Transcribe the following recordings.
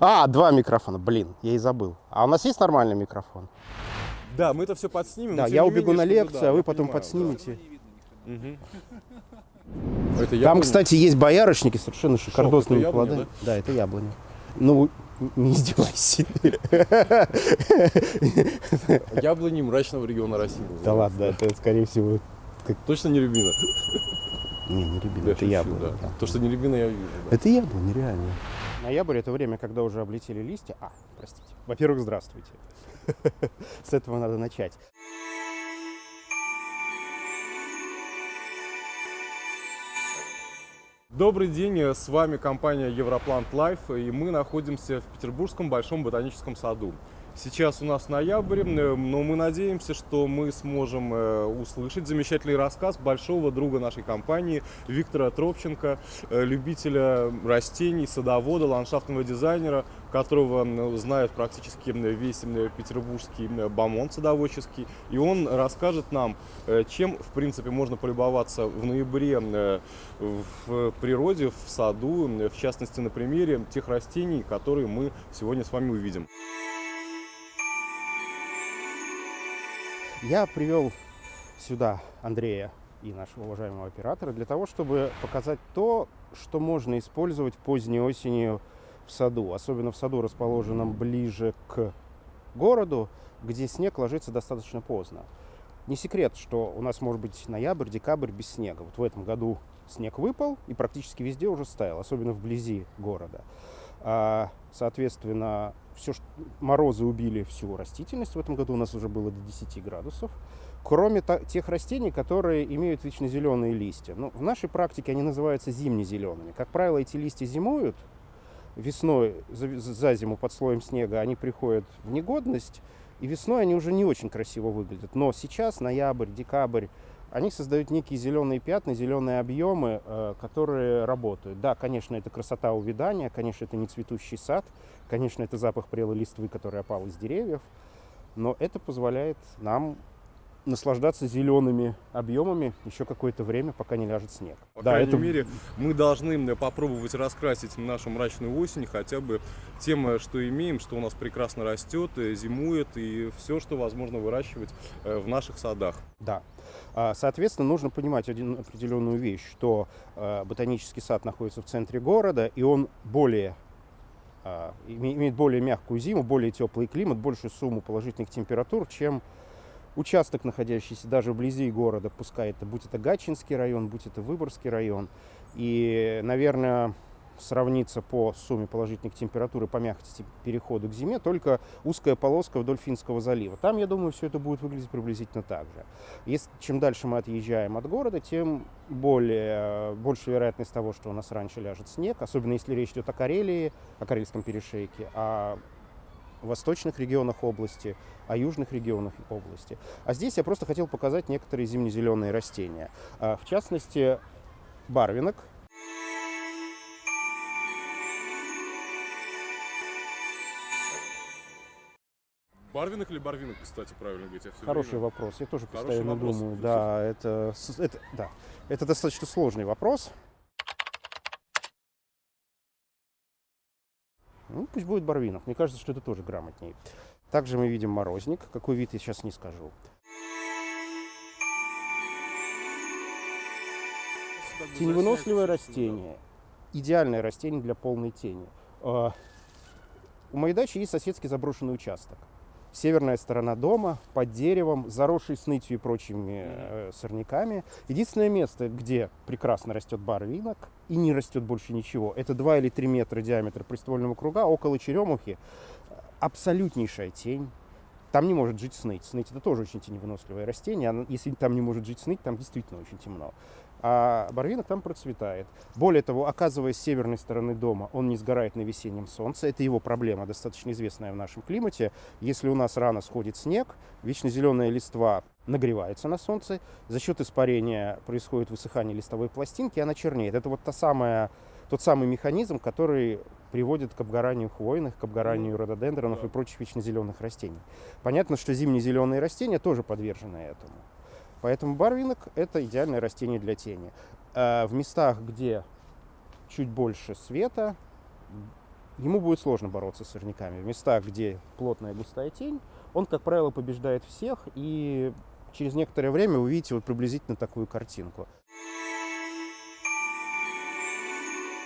А, два микрофона, блин, я и забыл. А у нас есть нормальный микрофон? Да, мы это все подснимем. Да, я убегу менее, на лекцию, да, а вы потом понимаю, подснимете. да. Это Там, кстати, есть боярышники совершенно шикардосными это яблоня, плодами. Да? это яблоня. Ну, не издевайся. Яблони мрачного региона России. Да ладно, это, скорее всего, Точно не рябина? не, не рябина, это яблоня. да. да. То, что не рябина, я вижу. да. Это яблоня, реально. Ноябрь – это время, когда уже облетели листья. А, простите. Во-первых, здравствуйте. С этого надо начать. Добрый день, с вами компания Европлант Лайф, и мы находимся в Петербургском Большом ботаническом саду. Сейчас у нас ноябрь, э, но мы надеемся, что мы сможем э, услышать замечательный рассказ большого друга нашей компании Виктора Тропченко, э, любителя растений, садовода, ландшафтного дизайнера, которого м, знает практически весь петербургский м, бомонд садоводческий. И он расскажет нам, чем, в принципе, можно полюбоваться в ноябре в природе, в саду, в частности, на примере тех растений, которые мы сегодня с вами увидим. Я привел сюда Андрея и нашего уважаемого оператора для того, чтобы показать то, что можно использовать поздней осенью в саду, особенно в саду, расположенном ближе к городу, где снег ложится достаточно поздно. Не секрет, что у нас может быть ноябрь, декабрь без снега. Вот в этом году снег выпал и практически везде уже стаял, особенно вблизи города. А, соответственно, все, морозы убили всю растительность. В этом году у нас уже было до 10 градусов. Кроме тех растений, которые имеют вечно зеленые листья. Ну, в нашей практике они называются зимне-зелеными. Как правило, эти листья зимуют. Весной, за, за зиму под слоем снега, они приходят в негодность. И весной они уже не очень красиво выглядят. Но сейчас, ноябрь, декабрь, они создают некие зеленые пятна, зеленые объемы, э, которые работают. Да, конечно, это красота увядания, конечно, это не цветущий сад, конечно, это запах прелой листвы, который опал из деревьев, но это позволяет нам наслаждаться зелеными объемами еще какое-то время, пока не ляжет снег. По да, крайней это мере, мы должны м, попробовать раскрасить нашу мрачную осень хотя бы тем, э, что имеем, что у нас прекрасно растет, э, зимует и все, что возможно выращивать э, в наших садах. Да. А, Соответственно, нужно понимать один определенную вещь, что э, ботанический сад находится в центре города, и он более а, име- имеет более мягкую зиму, более теплый климат, большую сумму положительных температур, чем участок, находящийся даже вблизи города, пускай это будь это Гатчинский район, будь это Выборгский район. И, наверное, сравниться по сумме положительных температур и по мягкости перехода к зиме только узкая полоска вдоль Финского залива. Там, я думаю, все это будет выглядеть приблизительно так же. Если, чем дальше мы отъезжаем от города, тем более, больше вероятность того, что у нас раньше ляжет снег, особенно если речь идет о Карелии, о Карельском перешейке, о восточных регионах области, о южных регионах области. А здесь я просто хотел показать некоторые зимне-зеленые растения. А, В частности, барвинок. Барвинок или барвинок, кстати, правильно говорить? Я Хороший время- вопрос. Я тоже Хороший постоянно вопрос. думаю. Да, это, это, да, это достаточно сложный вопрос. Ну, пусть будет барвинок. Мне кажется, что это тоже грамотнее. Также мы видим морозник. Какой вид я сейчас не скажу. Теневыносливое растение. Идеальное растение для полной тени. А, У моей дачи есть соседский заброшенный участок. Северная сторона дома, под деревом, заросший снытью и прочими э, сорняками. Единственное место, где прекрасно растет барвинок и не растет больше ничего, это 2 или 3 метра диаметра приствольного круга около черемухи. Абсолютнейшая тень. Там не может жить сныть. Сныть это тоже очень теневыносливое растение. Если там не может жить сныть, там действительно очень темно. А барвинок там процветает. Более того, оказываясь с северной стороны дома, он не сгорает на весеннем солнце. Это его проблема, достаточно известная в нашем климате. Если у нас рано сходит снег, вечно зеленая листва нагревается на солнце. За счет испарения происходит высыхание листовой пластинки, и она чернеет. Это вот та самая, тот самый механизм, который приводит к обгоранию хвойных, к обгоранию рододендронов и прочих вечно зеленых растений. Понятно, что зимние зеленые растения тоже подвержены этому. Поэтому барвинок – это идеальное растение для тени. А в местах, где чуть больше света, ему будет сложно бороться с сорняками. В местах, где плотная густая тень, он, как правило, побеждает всех, и через некоторое время вы увидите вот приблизительно такую картинку.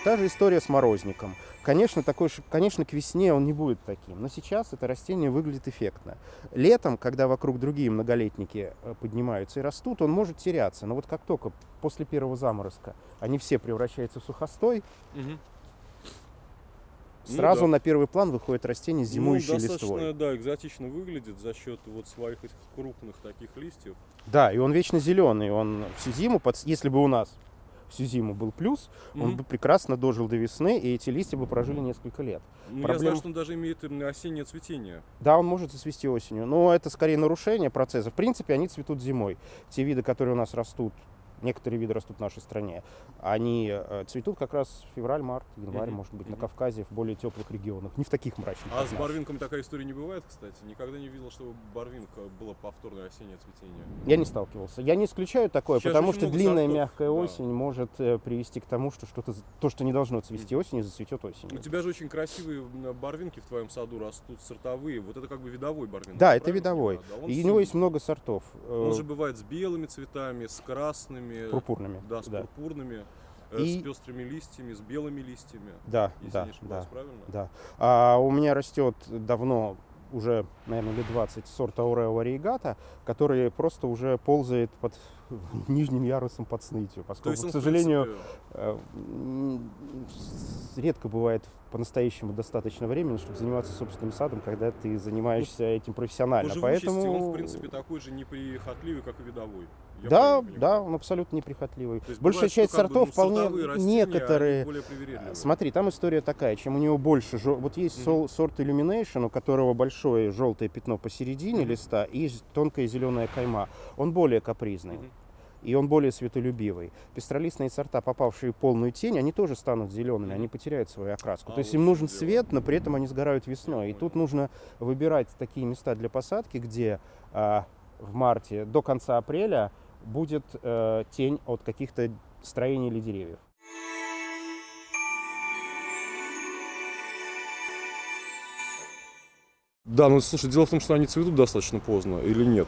Та же история с морозником. Конечно, такой, конечно, к весне он не будет таким, но сейчас это растение выглядит эффектно. Летом, когда вокруг другие многолетники э, поднимаются и растут, он может теряться. Но вот как только после первого заморозка они все превращаются в сухостой, Мгм. Ну сразу да. на первый план выходит растение с зимующей ну, достаточно, листвой. да, экзотично выглядит за счет вот своих этих крупных таких листьев. Да, и он вечно зеленый. Он всю зиму, под... если бы у нас всю зиму был плюс, он Мгм. бы прекрасно дожил до весны, и эти листья бы прожили несколько лет. Ну, Я Проблем- знаю, что он даже имеет осеннее цветение. Да, он может зацвести осенью, но это скорее нарушение процесса. В принципе, они цветут зимой. Те виды, которые у нас растут, некоторые виды растут в нашей стране, они э, цветут как раз февраль, март, январь, Мгм, может быть, на мгм. Кавказе, в более теплых регионах, не в таких мрачных. А с барвинком такая история не бывает, кстати. Никогда не видел, чтобы барвинка было повторное осеннее цветение. Я не сталкивался. Я не исключаю такое, Сейчас потому что длинная сортов, мягкая да. осень может э, привести к тому, что что-то, то, что не должно цвести осенью, зацветет У осенью. тебя же очень красивые барвинки в твоем саду растут, сортовые. Вот это как бы видовой барвинок. Да, это видовой. Да, И у него есть много сортов. э, Он же бывает с белыми цветами, с красными, пурпурными. да, с да. пурпурными, э, И- с пестрыми листьями, с белыми листьями. Да, Если да, не ошибаюсь, да. правильно? Да. А у меня растет давно, уже, наверное, лет 20, сорт Аурео вариегата, который просто уже ползает под нижним ярусом под снытью, поскольку, есть к сожалению, принципе, э, редко бывает по-настоящему достаточно времени, чтобы заниматься собственным садом, когда ты занимаешься этим по профессионально. живучести Поэтому... он, в принципе, такой же неприхотливый, как и видовой. Я Да, да, он абсолютно неприхотливый. То есть Большая бывает, часть как бы, сортов ну, вполне растения, некоторые более привередливые. Смотри, там история такая, чем у него больше, вот есть Мгм. сол- сорт Illumination, у которого большое желтое пятно посередине Мгм. листа и тонкая зеленая кайма. Он более капризный. Мгм. И он более светолюбивый. Пестролистные сорта, попавшие в полную тень, они тоже станут зелеными, они потеряют свою окраску. А, То есть им нужен дело. свет, но при этом они сгорают весной. И тут нужно выбирать такие места для посадки, где а, в марте до конца апреля будет э, тень от каких-то строений или деревьев. Да, ну слушай, дело в том, что они цветут достаточно поздно или нет?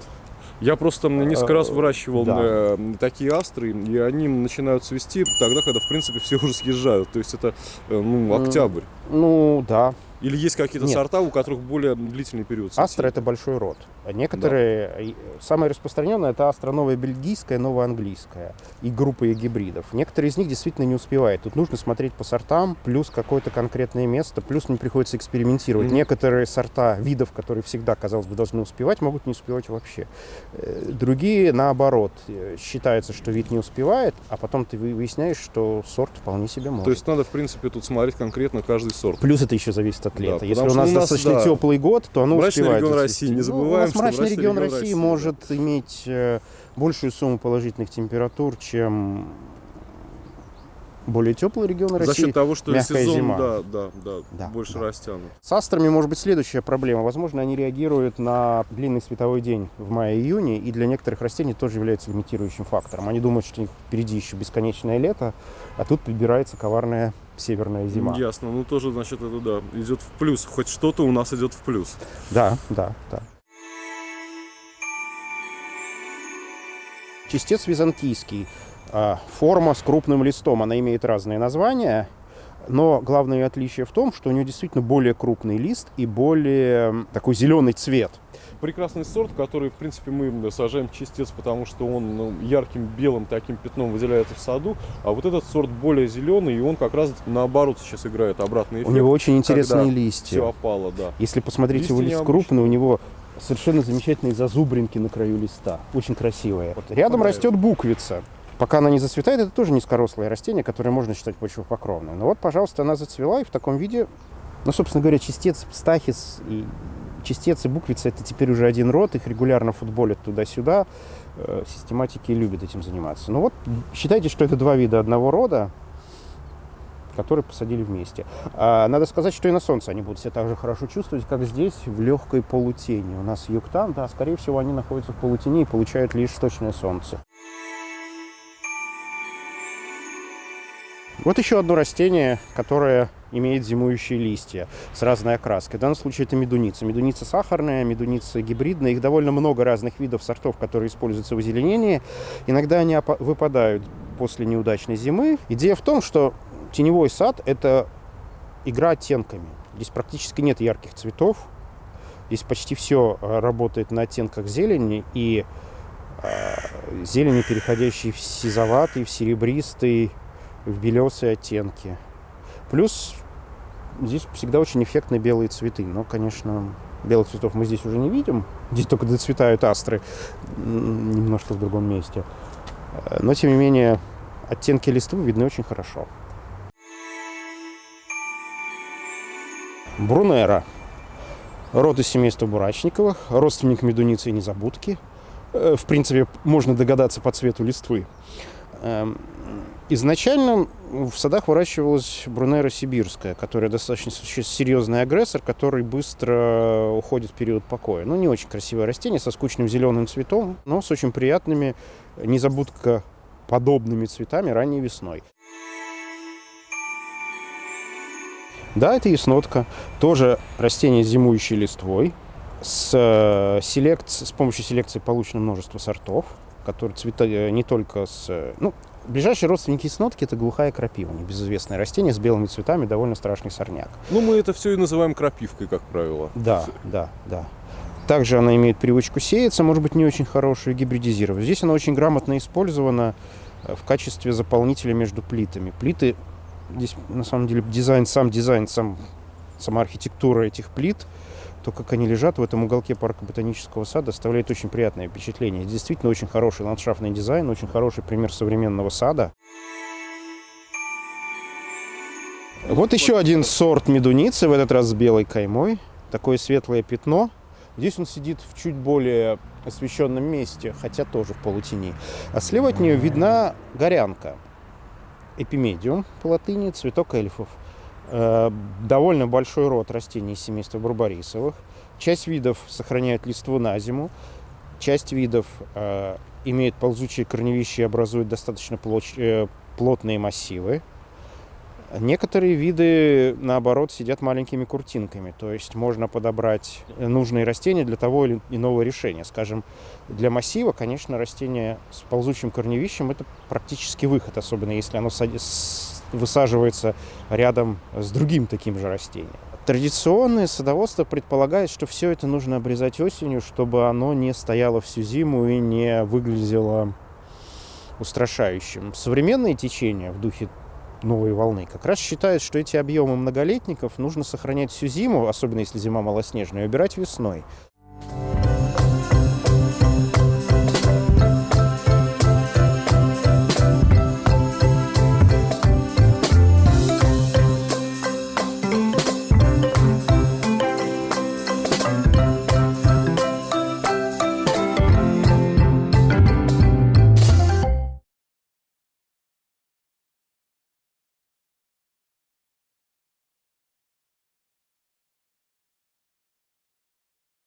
Я просто несколько раз Э, выращивал да. э, такие астры, и они начинают цвести тогда, когда, в принципе, все уже съезжают. То есть это, э, ну, октябрь. Ну да, Или есть какие-то сорта, у которых более длительный период цветения? Астра это большой род. Некоторые, э, самое распространенное это астра новая бельгийская, новая английская и группа гибридов. Некоторые из них действительно не успевают. Тут нужно смотреть по сортам, плюс какое-то конкретное место, плюс мне приходится экспериментировать. Мгм. Некоторые сорта видов, которые всегда, казалось бы, должны успевать, могут не успевать вообще. Э, Другие, наоборот, э, считается, что вид не успевает, а потом ты вы- выясняешь, что сорт вполне себе может. То есть надо, в принципе, тут смотреть конкретно каждый сорт. Плюс это еще зависит от Да, лета. потому Если у нас, у нас, достаточно да, теплый год, то оно мрачный успевает регион. России, не Ну, забываем, у нас мрачный мрачный регион регион России России, да. может иметь э, большую сумму положительных температур, чем более теплый регион За России. счет того, что мягкая сезон, зима. да, да, да, Да, больше да. растянут. С астрами может быть следующая проблема. Возможно, они реагируют на длинный световой день в мае-июне, и для некоторых растений тоже является лимитирующим фактором. Они думают, что у них впереди еще бесконечное лето, а тут подбирается коварная северная зима. Ясно, ну тоже, значит, это да, идет в плюс. Хоть что-то у нас идет в плюс. Да, да, да. Чистец византийский. А, Форма с крупным листом. Она имеет разные названия. Но главное отличие в том, что у нее действительно более крупный лист и более такой зеленый цвет. Прекрасный сорт, который, в принципе, мы сажаем чистец, потому что он ну, ярким белым таким пятном выделяется в саду, а вот этот сорт более зеленый, и он как раз наоборот сейчас играет обратный У эффект. него очень интересные листья. Все опало, да. Если посмотреть Листья его лист необычные. крупный, у него совершенно замечательные зазубринки на краю листа. Очень красивые. Вот рядом Понравилось. растет буквица. Пока она не зацветает, это тоже низкорослое растение, которое можно считать почвопокровным. Но вот, пожалуйста, она зацвела и в таком виде, ну, собственно говоря, чистец, стахис и чистец и буквица это теперь уже один род, их регулярно футболят туда-сюда, э, систематики любят этим заниматься. Ну вот, считайте, что это два вида одного рода, которые посадили вместе. А, надо сказать, что и на солнце они будут себя так же хорошо чувствовать, как здесь, в легкой полутени. У нас юг-там, да, скорее всего, они находятся в полутени и получают лишь точное солнце. Вот еще одно растение, которое имеет зимующие листья с разной окраской. В данном случае это медуница. Медуница сахарная, медуница гибридная. Их довольно много разных видов сортов, которые используются в озеленении. Иногда они выпадают после неудачной зимы. Идея в том, что теневой сад – это игра оттенками. Здесь практически нет ярких цветов. Здесь почти все э, работает на оттенках зелени и э, зелени, переходящей в сизоватый, в серебристый, в белесые оттенки. Плюс здесь всегда очень эффектные белые цветы. Но, конечно, белых цветов мы здесь уже не видим. Здесь только доцветают астры немножко в другом месте. Но, тем не менее, оттенки листвы видны очень хорошо. Брунера. Род из семейства бурачниковых, родственник медуницы и незабудки. Э, в принципе, можно догадаться по цвету листвы. Изначально в садах выращивалась брунера сибирская, которая достаточно серьезный агрессор, который быстро уходит в период покоя. Ну, не очень красивое растение, со скучным зеленым цветом, но с очень приятными, незабудка подобными цветами ранней весной. Да, это яснотка. Тоже растение с зимующей листвой. С, э, селект, с помощью селекции получено множество сортов, которые цвета э, не только с... Э, ну, ближайшие родственники яснотки – это глухая крапива, небезызвестное растение с белыми цветами, довольно страшный сорняк. Ну, мы это все и называем крапивкой, как правило. Да, да, да. Также она имеет привычку сеяться, может быть, не очень хорошую, гибридизировать. Здесь она очень грамотно использована в качестве заполнителя между плитами. Плиты Здесь, на самом деле, дизайн, сам дизайн, сам, сама архитектура этих плит, то, как они лежат в этом уголке парка ботанического сада, оставляет очень приятное впечатление. Действительно, очень хороший ландшафтный дизайн, очень хороший пример современного сада. Вот еще один сорт медуницы, в этот раз с белой каймой. Такое светлое пятно. Здесь он сидит в чуть более освещенном месте, хотя тоже в полутени. А слева от нее видна горянка эпимедиум по латыни, цветок эльфов. Э, довольно большой род растений семейства барбарисовых. Часть видов сохраняют листву на зиму, часть видов э, имеет ползучие корневища и образует достаточно э, плотные массивы. Некоторые виды, наоборот, сидят маленькими куртинками, то есть можно подобрать нужные растения для того или иного решения. Скажем, для массива, конечно, растение с ползучим корневищем – это практически выход, особенно если оно высаживается рядом с другим таким же растением. Традиционное садоводство предполагает, что все это нужно обрезать осенью, чтобы оно не стояло всю зиму и не выглядело устрашающим. Современные течения в духе новой волны, как раз считают, что эти объемы многолетников нужно сохранять всю зиму, особенно если зима малоснежная, и убирать весной.